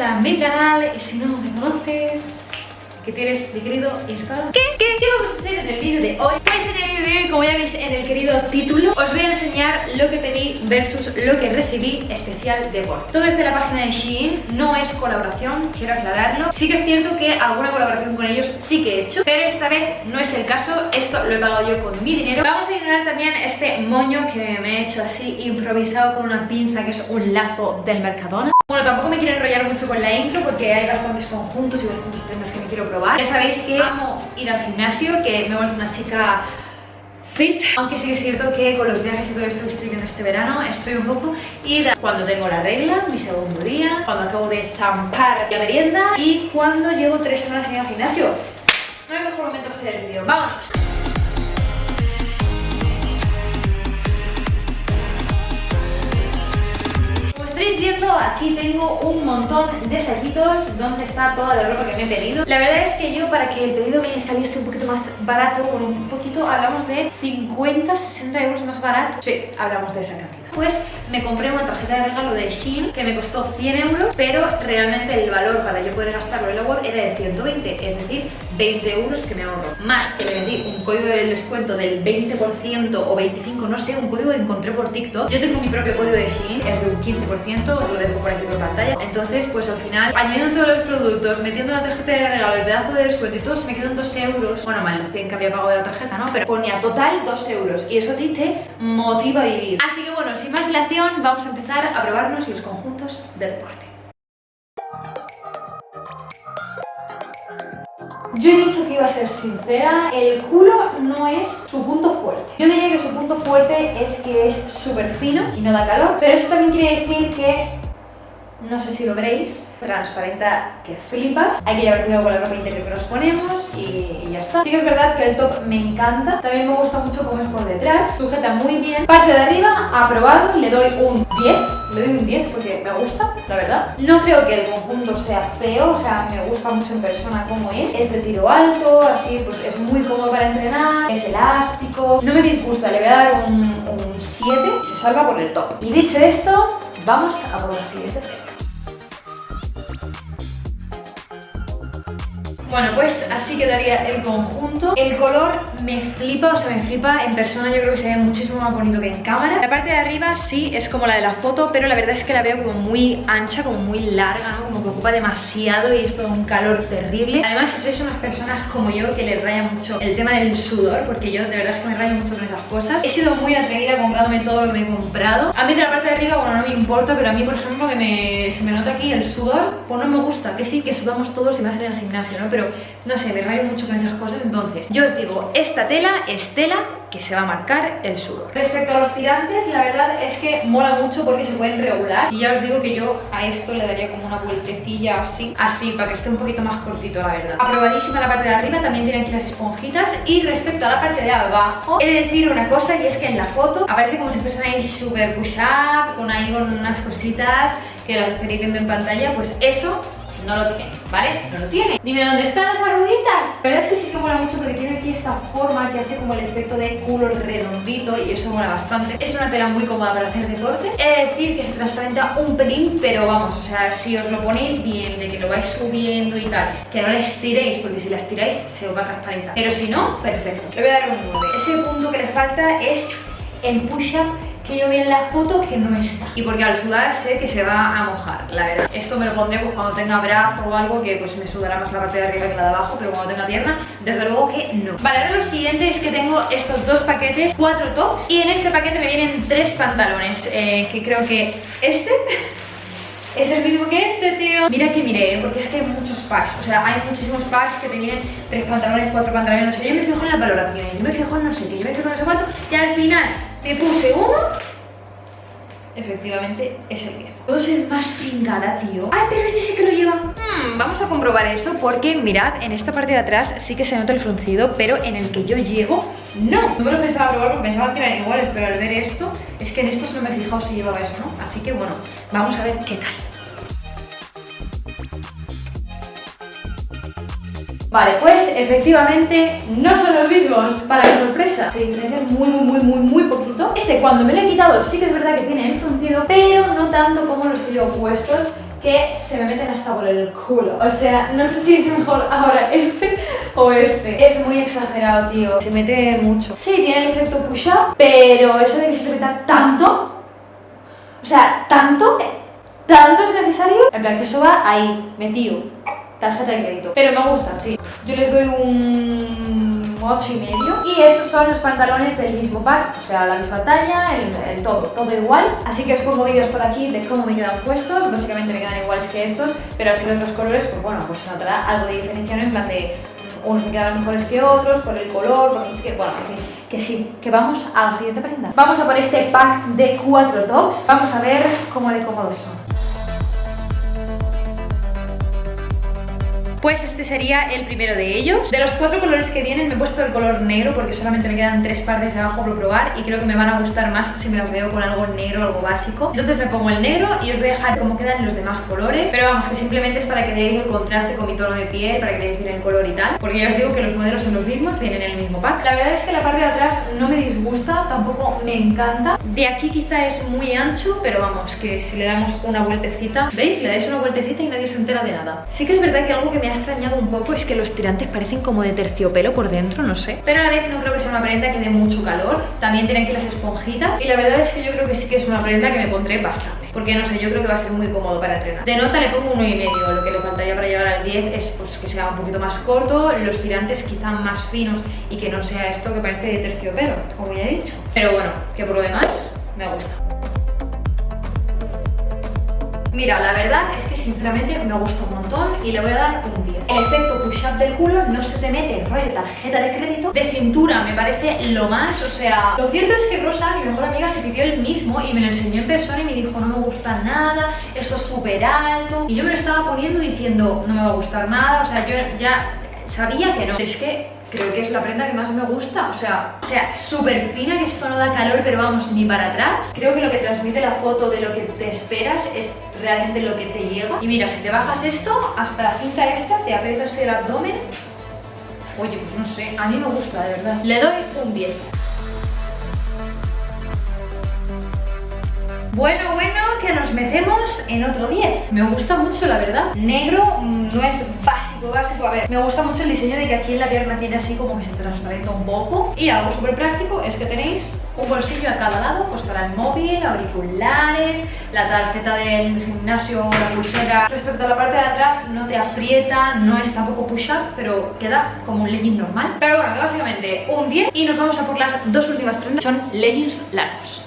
a mi canal y si no me conoces, que tienes mi querido Instagram. ¿Qué? ¿Qué? ¿Qué vamos a hacer en el vídeo de hoy? Pues en el vídeo de hoy, como ya veis en el querido título. Os voy a enseñar lo que pedí versus lo que recibí especial de Word. Todo es de la página de Shein, no es colaboración, quiero aclararlo. Sí que es cierto que alguna colaboración con ellos sí que he hecho Pero esta vez no es el caso, esto lo he pagado yo con mi dinero. Vamos a ignorar también este moño que me he hecho así improvisado con una pinza que es un lazo del Mercadona bueno, tampoco me quiero enrollar mucho con la intro porque hay bastantes conjuntos y bastantes prendas que me quiero probar. Ya sabéis que amo ir al gimnasio, que me vuelvo una chica fit. Aunque sí es cierto que con los viajes y todo esto que estoy viendo este verano estoy un poco ida cuando tengo la regla, mi segundo día, cuando acabo de zampar la merienda y cuando llevo tres semanas en el gimnasio. No hay mejor momento para hacer el vídeo. ¡Vámonos! Estaréis viendo, aquí tengo un montón de saquitos donde está toda la ropa que me he pedido. La verdad es que yo para que el pedido me saliese un poquito más barato, bueno, un poquito, hablamos de 50, 60 euros más barato. Sí, hablamos de esa cantidad pues me compré una tarjeta de regalo de Shein que me costó 100 euros, pero realmente el valor para yo poder gastarlo en la web era de 120, es decir, 20 euros que me ahorro. Más que le metí un código de descuento del 20% o 25%, no sé, un código que encontré por TikTok. Yo tengo mi propio código de Shein, es de un 15%, os lo dejo por aquí por pantalla. Entonces, pues al final, añadiendo todos los productos, metiendo la tarjeta de regalo, el pedazo de descuento y todo, se me quedan 2 euros. Bueno, mal, los 100 que había pagado de la tarjeta, ¿no? Pero ponía total 2 euros y eso a ti te motiva a vivir. Así que bueno, sin más dilación, vamos a empezar a probarnos los conjuntos de deporte. Yo he dicho que iba a ser sincera, el culo no es su punto fuerte. Yo diría que su punto fuerte es que es súper fino y no da calor, pero eso también quiere decir que no sé si lo veréis, transparenta que flipas. Hay que llevar cuidado con la ropa interior que nos ponemos y, ya está. Sí que es verdad que el top me encanta. También me gusta mucho cómo es por detrás. Sujeta muy bien. Parte de arriba, aprobado. Le doy un 10. Le doy un 10 porque me gusta, la verdad. No creo que el conjunto sea feo. O sea, me gusta mucho en persona cómo es. Es de tiro alto, así pues es muy cómodo para entrenar. Es elástico. No me disgusta, le voy a dar un, un 7. Se salva por el top. Y dicho esto, vamos a por la siguiente Bueno, pues así quedaría el conjunto. El color me flipa, o sea, me flipa. En persona yo creo que se ve muchísimo más bonito que en cámara. La parte de arriba sí es como la de la foto, pero la verdad es que la veo como muy ancha, como muy larga, ¿no? Como que ocupa demasiado y es un calor terrible. Además, si sois unas personas como yo que les raya mucho el tema del sudor, porque yo de verdad es que me rayo mucho con esas cosas. He sido muy atrevida comprándome todo lo que me he comprado. A mí de la parte de arriba, bueno, no me importa, pero a mí, por ejemplo, que me, se me nota aquí el sudor, pues no me gusta. Que sí, que sudamos todos y más en el gimnasio, ¿no? Pero no sé, me rayo mucho con esas cosas, entonces yo os digo, esta tela es tela que se va a marcar el sudor. Respecto a los tirantes, la verdad es que mola mucho porque se pueden regular y ya os digo que yo a esto le daría como una vueltecilla así, así, para que esté un poquito más cortito, la verdad. Aprobadísima la parte de arriba, también tiene aquí las esponjitas y respecto a la parte de abajo, he de decir una cosa y es que en la foto aparece como si fuesen ahí super push up, con ahí con unas cositas que las estaréis viendo en pantalla, pues eso no lo tiene, ¿vale? No lo tiene. Dime, ¿dónde están las arruguitas? Verdad es que sí que mola mucho porque tiene aquí esta forma que hace como el efecto de culo redondito y eso mola bastante. Es una tela muy cómoda para hacer deporte. He decir que se transparenta un pelín, pero vamos, o sea, si os lo ponéis bien, de que lo vais subiendo y tal, que no la estiréis, porque si la estiráis se os va a transparentar. Pero si no, perfecto. Le voy a dar un 9. Ese punto que le falta es el push-up que yo vi en la foto que no está. Y porque al sudar sé que se va a mojar, la verdad. Esto me lo pondré pues, cuando tenga brazo o algo que pues me sudará más la parte de arriba que la de abajo, pero cuando tenga pierna, desde luego que no. Vale, ahora lo siguiente es que tengo estos dos paquetes, cuatro tops, y en este paquete me vienen tres pantalones, eh, que creo que este... Es el mismo que este, tío Mira que miré, porque es que hay muchos packs O sea, hay muchísimos packs que te vienen tres pantalones, cuatro pantalones No sé, yo me fijo en las valoraciones Yo me fijo en no sé qué, yo me fijo en no sé Y al final me puse uno. Efectivamente es el mismo. Puedo ser más pringada, tío. ¡Ay, pero este sí que lo lleva! Hmm, vamos a comprobar eso porque, mirad, en esta parte de atrás sí que se nota el fruncido Pero en el que yo llevo, no. No me lo pensaba probar porque pensaba que eran iguales Pero al ver esto, es que en esto no me he fijado si llevaba eso, ¿no? Así que bueno, vamos a ver qué tal Vale, pues efectivamente no son los mismos, para mi sorpresa. Se diferencian muy, muy, muy, muy, muy poquito. Este cuando me lo he quitado sí que es verdad que tiene el fruncido, pero no tanto como los que yo puestos que se me meten hasta por el culo. O sea, no sé si es mejor ahora este o este. Es muy exagerado, tío. Se mete mucho. Sí, tiene el efecto push-up, pero eso de que se meta tanto, o sea, tanto, tanto es necesario. En plan, que eso va ahí, metido. Tarjeta de crédito. Pero me gustan, sí. Yo les doy un 8 y medio. Y estos son los pantalones del mismo pack, o sea, la misma talla, el, todo, todo igual. Así que os pongo vídeos por aquí de cómo me quedan puestos. Básicamente me quedan iguales que estos, pero al ser otros colores, pues bueno, pues se notará algo de diferencia, En plan de mm, unos me quedan mejores que otros, por el color, por no sé bueno, que sí, que vamos a la siguiente prenda. Vamos a por este pack de cuatro tops. Vamos a ver cómo de cómodos son. Pues este sería el primero de ellos. De los cuatro colores que vienen me he puesto el color negro porque solamente me quedan tres partes de abajo por probar y creo que me van a gustar más si me los veo con algo negro, algo básico. Entonces me pongo el negro y os voy a dejar cómo quedan los demás colores. Pero vamos, que simplemente es para que veáis el contraste con mi tono de piel, para que veáis bien el color y tal. Porque ya os digo que los modelos son los mismos, tienen el mismo pack. La verdad es que la parte de atrás no me disgusta, tampoco me encanta. De aquí quizá es muy ancho, pero vamos, que si le damos una vueltecita, ¿veis? Le dais una vueltecita y nadie se entera de nada. Sí que es verdad que algo que me ha extrañado un poco es que los tirantes parecen como de terciopelo por dentro, no sé. Pero a la vez no creo que sea una prenda que dé mucho calor. También tienen aquí las esponjitas. Y la verdad es que yo creo que sí que es una prenda que me pondré bastante. Porque no sé, yo creo que va a ser muy cómodo para entrenar. De nota le pongo uno y medio. Lo que le faltaría para llegar al 10 es pues, que sea un poquito más corto, los tirantes quizá más finos y que no sea esto que parece de terciopelo, como ya he dicho. Pero bueno, que por lo demás me gusta. Mira, la verdad es que sinceramente me gusta un montón y le voy a dar un 10. El efecto push-up del culo no se te mete rollo tarjeta de crédito. De cintura me parece lo más, o sea... Lo cierto es que Rosa, mi mejor amiga, se pidió el mismo y me lo enseñó en persona y me dijo no me gusta nada, eso es súper alto. Y yo me lo estaba poniendo diciendo no me va a gustar nada, o sea, yo ya sabía que no. Es que creo que es la prenda que más me gusta. O sea, o sea, súper fina, que esto no da calor, pero vamos, ni para atrás. Creo que lo que transmite la foto de lo que te esperas es realmente lo que te llega. Y mira, si te bajas esto, hasta la cinta esta, te aprietas el abdomen. Oye, pues no sé, a mí me gusta, de verdad. Le doy un 10. Bueno, bueno, que nos metemos en otro 10 Me gusta mucho, la verdad. Negro mm, no es básico, básico. A ver, me gusta mucho el diseño de que aquí en la pierna tiene así como que se transparenta un poco. Y algo súper práctico es que tenéis un bolsillo a cada lado Pues para el móvil, auriculares, la tarjeta del gimnasio, la pulsera. Respecto a la parte de atrás, no te aprieta, no es tampoco push-up Pero queda como un legging normal. Pero bueno, básicamente un 10 Y nos vamos a por las dos últimas prendas Son leggings largos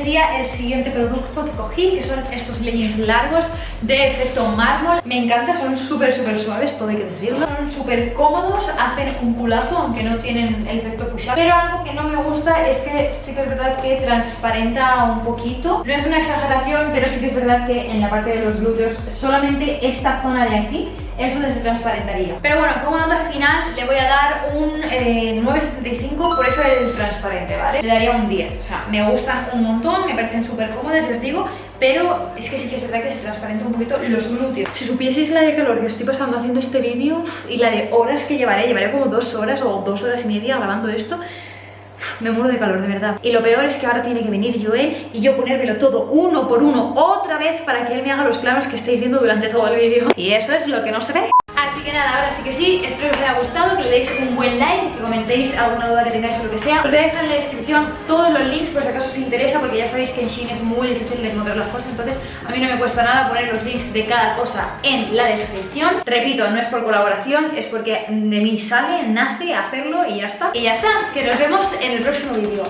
sería el siguiente producto que cogí, que son estos leggings largos de efecto mármol. Me encanta, son súper, súper suaves, todo hay que decirlo. Son súper cómodos, hacen un culazo, aunque no tienen el efecto push-up. Pero algo que no me gusta es que sí que es verdad que transparenta un poquito. No es una exageración, pero sí que es verdad que en la parte de los glúteos, solamente esta zona de aquí es donde se transparentaría. Pero bueno, como nota final le voy a dar un 9,75, eh, por eso el transparente, ¿vale? Le daría un 10, o sea, me gustan un montón, me parecen súper cómodas, les digo, pero es que sí que es verdad que se transparenta un poquito los glúteos. Si supieseis la de calor que estoy pasando haciendo este vídeo y la de horas que llevaré, llevaré como dos horas o dos horas y media grabando esto, me muero de calor, de verdad. Y lo peor es que ahora tiene que venir Joel y yo ponérmelo todo uno por uno otra vez para que él me haga los planos que estáis viendo durante todo el vídeo. Y eso es lo que no se ve. Así que nada, ahora sí que sí, espero que os haya gustado, que le deis un buen like, que comentéis alguna duda que tengáis o lo que sea. Os voy a dejar en la descripción todos los links por si acaso os interesa, porque ya sabéis que en Shein es muy difícil encontrar las cosas, entonces a mí no me cuesta nada poner los links de cada cosa en la descripción. Repito, no es por colaboración, es porque de mí sale, nace hacerlo y ya está. Y ya está, que nos vemos en el próximo vídeo.